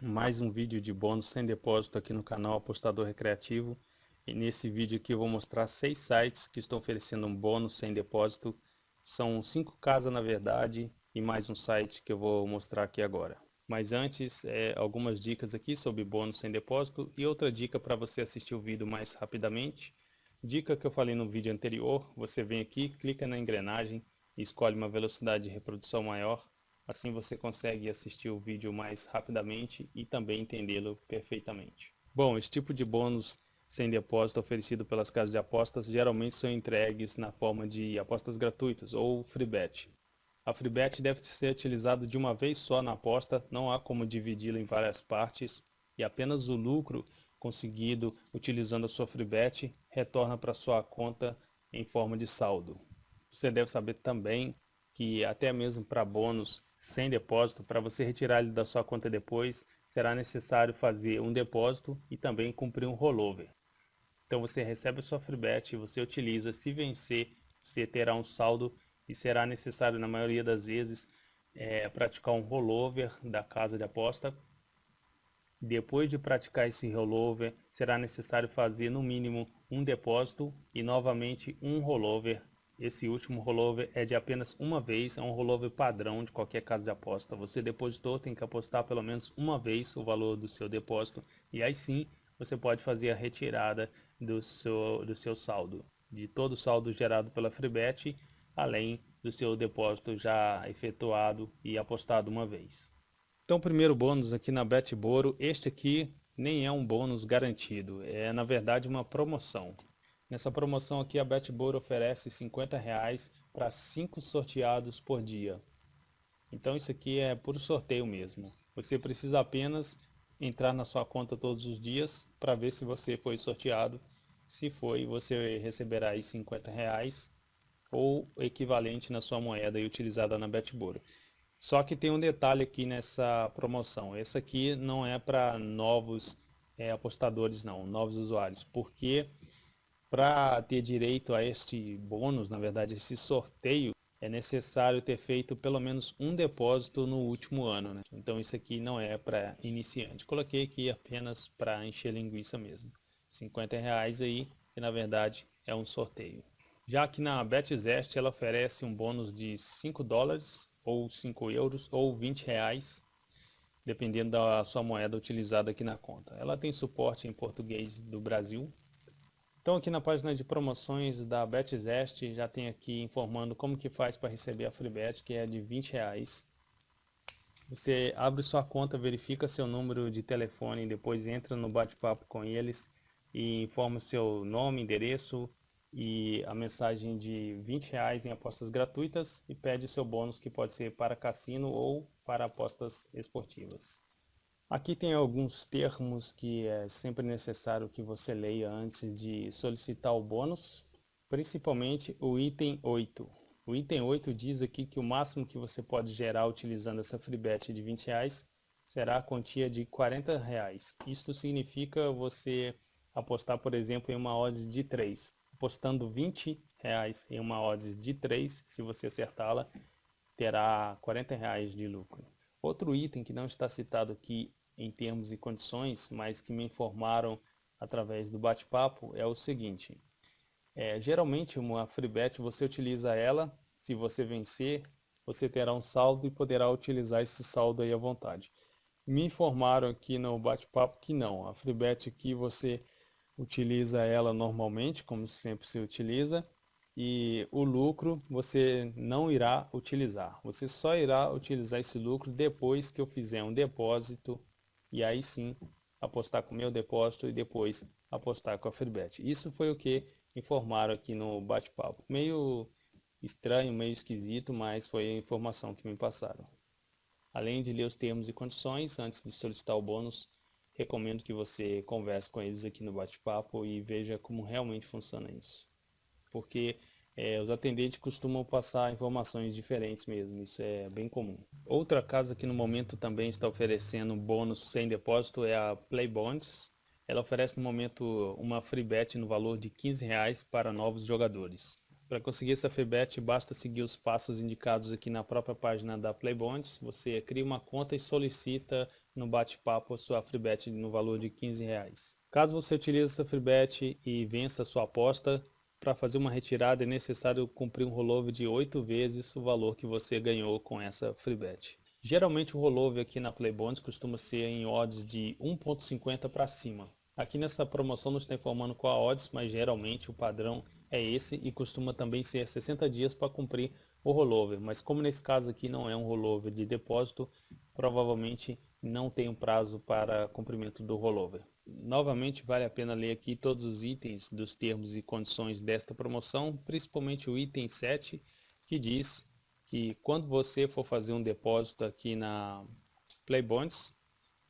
mais um vídeo de bônus sem depósito aqui no canal Apostador Recreativo. E nesse vídeo aqui eu vou mostrar seis sites que estão oferecendo um bônus sem depósito. São cinco casas na verdade e mais um site que eu vou mostrar aqui agora. Mas antes é, algumas dicas aqui sobre bônus sem depósito e outra dica para você assistir o vídeo mais rapidamente. Dica que eu falei no vídeo anterior você vem aqui, clica na engrenagem e escolhe uma velocidade de reprodução maior Assim você consegue assistir o vídeo mais rapidamente e também entendê-lo perfeitamente. Bom, esse tipo de bônus sem depósito oferecido pelas casas de apostas geralmente são entregues na forma de apostas gratuitas ou free bet. A free bet deve ser utilizado de uma vez só na aposta, não há como dividi-la em várias partes e apenas o lucro conseguido utilizando a sua free bet retorna para sua conta em forma de saldo. Você deve saber também que até mesmo para bônus sem depósito, para você retirar ele da sua conta depois, será necessário fazer um depósito e também cumprir um rollover. Então você recebe a sua freebet, você utiliza, se vencer, você terá um saldo e será necessário na maioria das vezes é, praticar um rollover da casa de aposta. Depois de praticar esse rollover, será necessário fazer no mínimo um depósito e novamente um rollover esse último rollover é de apenas uma vez, é um rollover padrão de qualquer casa de aposta. Você depositou, tem que apostar pelo menos uma vez o valor do seu depósito e aí sim você pode fazer a retirada do seu, do seu saldo, de todo o saldo gerado pela Freebet, além do seu depósito já efetuado e apostado uma vez. Então, primeiro bônus aqui na BetBoro, este aqui nem é um bônus garantido, é na verdade uma promoção. Nessa promoção aqui a BetBoard oferece 50 reais para 5 sorteados por dia. Então isso aqui é por sorteio mesmo. Você precisa apenas entrar na sua conta todos os dias para ver se você foi sorteado. Se foi, você receberá aí 50 reais ou equivalente na sua moeda utilizada na BetBoard. Só que tem um detalhe aqui nessa promoção. Essa aqui não é para novos é, apostadores não, novos usuários, porque para ter direito a este bônus, na verdade esse sorteio, é necessário ter feito pelo menos um depósito no último ano. Né? Então isso aqui não é para iniciante. Coloquei aqui apenas para encher linguiça mesmo. 50 reais aí, que na verdade é um sorteio. Já que na BetZest ela oferece um bônus de 5 dólares, ou 5 euros, ou 20 reais, dependendo da sua moeda utilizada aqui na conta. Ela tem suporte em português do Brasil, então aqui na página de promoções da BetZest já tem aqui informando como que faz para receber a FreeBet, que é de 20 reais. Você abre sua conta, verifica seu número de telefone, depois entra no bate-papo com eles e informa seu nome, endereço e a mensagem de 20 reais em apostas gratuitas e pede seu bônus que pode ser para cassino ou para apostas esportivas. Aqui tem alguns termos que é sempre necessário que você leia antes de solicitar o bônus, principalmente o item 8. O item 8 diz aqui que o máximo que você pode gerar utilizando essa freebet de 20 reais será a quantia de 40 reais. Isto significa você apostar, por exemplo, em uma odds de 3. Apostando 20 reais em uma odds de 3, se você acertá-la, terá 40 reais de lucro. Outro item que não está citado aqui em termos e condições, mas que me informaram através do bate-papo é o seguinte. É, geralmente uma freebet você utiliza ela, se você vencer, você terá um saldo e poderá utilizar esse saldo aí à vontade. Me informaram aqui no bate-papo que não, a freebet aqui você utiliza ela normalmente, como sempre se utiliza, e o lucro você não irá utilizar. Você só irá utilizar esse lucro depois que eu fizer um depósito e aí sim apostar com o meu depósito e depois apostar com a Freebet. Isso foi o que informaram aqui no bate-papo. Meio estranho, meio esquisito, mas foi a informação que me passaram. Além de ler os termos e condições, antes de solicitar o bônus, recomendo que você converse com eles aqui no bate-papo e veja como realmente funciona isso. Porque é, os atendentes costumam passar informações diferentes mesmo, isso é bem comum. Outra casa que no momento também está oferecendo bônus sem depósito é a Playbonds. Ela oferece no momento uma free bet no valor de 15 reais para novos jogadores. Para conseguir essa free bet, basta seguir os passos indicados aqui na própria página da Playbonds. Você cria uma conta e solicita no bate-papo a sua FreeBet no valor de 15 reais. Caso você utilize essa FreeBet e vença a sua aposta, para fazer uma retirada é necessário cumprir um rollover de 8 vezes o valor que você ganhou com essa FreeBet. Geralmente o rollover aqui na Playbonds costuma ser em odds de 1.50 para cima. Aqui nessa promoção não está informando qual a odds, mas geralmente o padrão é esse e costuma também ser 60 dias para cumprir o rollover. Mas como nesse caso aqui não é um rollover de depósito, provavelmente não tem um prazo para cumprimento do rollover. Novamente vale a pena ler aqui todos os itens dos termos e condições desta promoção, principalmente o item 7, que diz que quando você for fazer um depósito aqui na Playbonds,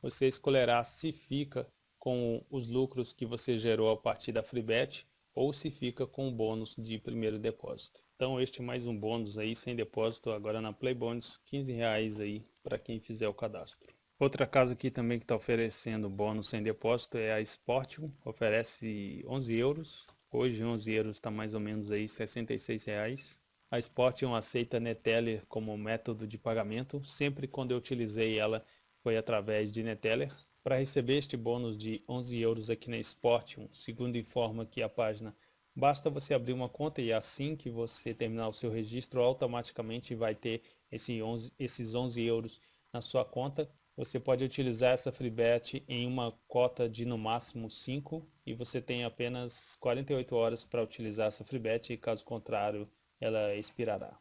você escolherá se fica com os lucros que você gerou a partir da FreeBet ou se fica com o bônus de primeiro depósito. Então este é mais um bônus aí sem depósito agora na Playbonds, 15 reais aí para quem fizer o cadastro. Outra casa aqui também que está oferecendo bônus sem depósito é a Sportium, oferece 11 euros. Hoje 11 euros está mais ou menos aí 66 reais. A Sportium aceita Neteller como método de pagamento. Sempre quando eu utilizei ela foi através de Neteller. Para receber este bônus de 11 euros aqui na Sportium, segundo informa aqui a página, basta você abrir uma conta e assim que você terminar o seu registro, automaticamente vai ter esse 11, esses 11 euros na sua conta você pode utilizar essa FreeBet em uma cota de no máximo 5 e você tem apenas 48 horas para utilizar essa FreeBet e caso contrário ela expirará.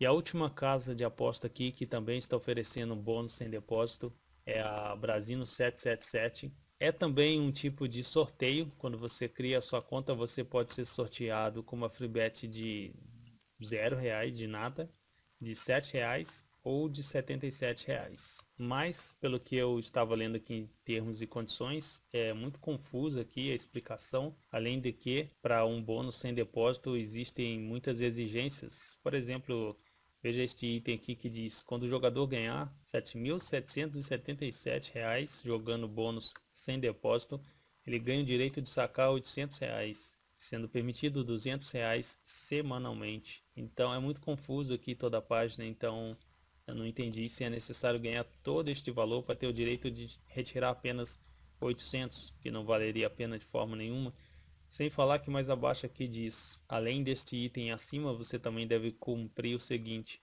E a última casa de aposta aqui que também está oferecendo bônus sem depósito é a Brasino 777. É também um tipo de sorteio, quando você cria a sua conta você pode ser sorteado com uma FreeBet de zero reais, de nada, de sete reais ou de R$ 77,00. Mas, pelo que eu estava lendo aqui em termos e condições, é muito confusa aqui a explicação, além de que para um bônus sem depósito existem muitas exigências. Por exemplo, veja este item aqui que diz, quando o jogador ganhar R$ 7.777 jogando bônus sem depósito, ele ganha o direito de sacar 800 reais, sendo permitido 200 reais semanalmente. Então é muito confuso aqui toda a página, então eu não entendi se é necessário ganhar todo este valor para ter o direito de retirar apenas 800, que não valeria a pena de forma nenhuma. Sem falar que mais abaixo aqui diz, além deste item acima, você também deve cumprir o seguinte,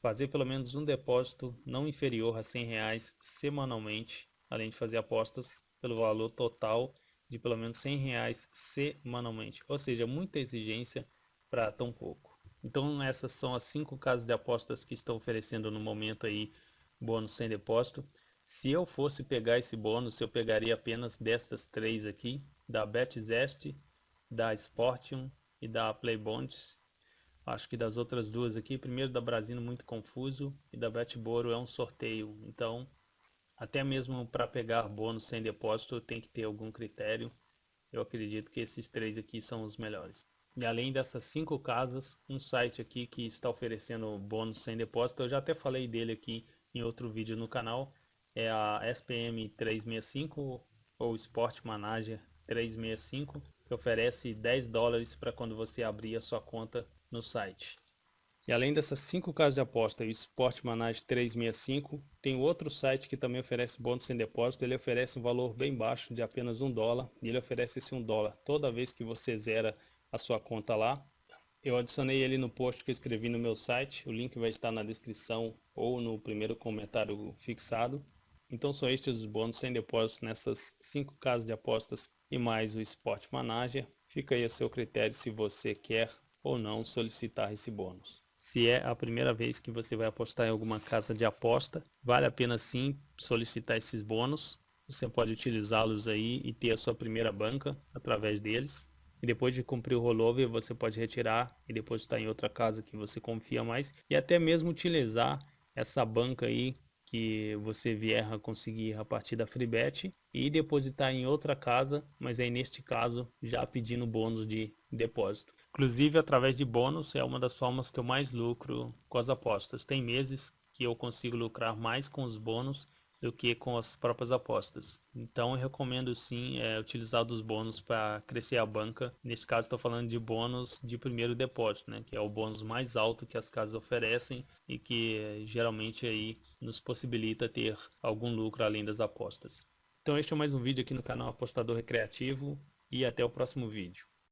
fazer pelo menos um depósito não inferior a 100 reais semanalmente, além de fazer apostas pelo valor total de pelo menos 100 reais semanalmente. Ou seja, muita exigência para tão pouco. Então essas são as cinco casas de apostas que estão oferecendo no momento aí bônus sem depósito. Se eu fosse pegar esse bônus, eu pegaria apenas destas três aqui, da BetZest, da Sportium e da Playbonds. Acho que das outras duas aqui, primeiro da Brasino muito confuso e da Betboro é um sorteio. Então, até mesmo para pegar bônus sem depósito tem que ter algum critério. Eu acredito que esses três aqui são os melhores. E além dessas cinco casas, um site aqui que está oferecendo bônus sem depósito, eu já até falei dele aqui em outro vídeo no canal, é a SPM 365 ou Sport Manager 365, que oferece 10 dólares para quando você abrir a sua conta no site. E além dessas cinco casas de aposta o Sport Manager 365, tem outro site que também oferece bônus sem depósito. Ele oferece um valor bem baixo de apenas um dólar e ele oferece esse um dólar toda vez que você zera a sua conta lá. Eu adicionei ele no post que eu escrevi no meu site, o link vai estar na descrição ou no primeiro comentário fixado. Então são estes os bônus sem depósito nessas 5 casas de apostas e mais o Sport Manager. Fica aí a seu critério se você quer ou não solicitar esse bônus. Se é a primeira vez que você vai apostar em alguma casa de aposta, vale a pena sim solicitar esses bônus. Você pode utilizá-los aí e ter a sua primeira banca através deles. E depois de cumprir o rollover, você pode retirar e depositar em outra casa que você confia mais. E até mesmo utilizar essa banca aí que você vier a conseguir a partir da FreeBet e depositar em outra casa, mas aí neste caso já pedindo bônus de depósito. Inclusive através de bônus é uma das formas que eu mais lucro com as apostas. Tem meses que eu consigo lucrar mais com os bônus do que com as próprias apostas. Então eu recomendo sim é, utilizar dos bônus para crescer a banca. Neste caso estou falando de bônus de primeiro depósito, né, que é o bônus mais alto que as casas oferecem e que geralmente aí nos possibilita ter algum lucro além das apostas. Então este é mais um vídeo aqui no canal Apostador Recreativo e até o próximo vídeo.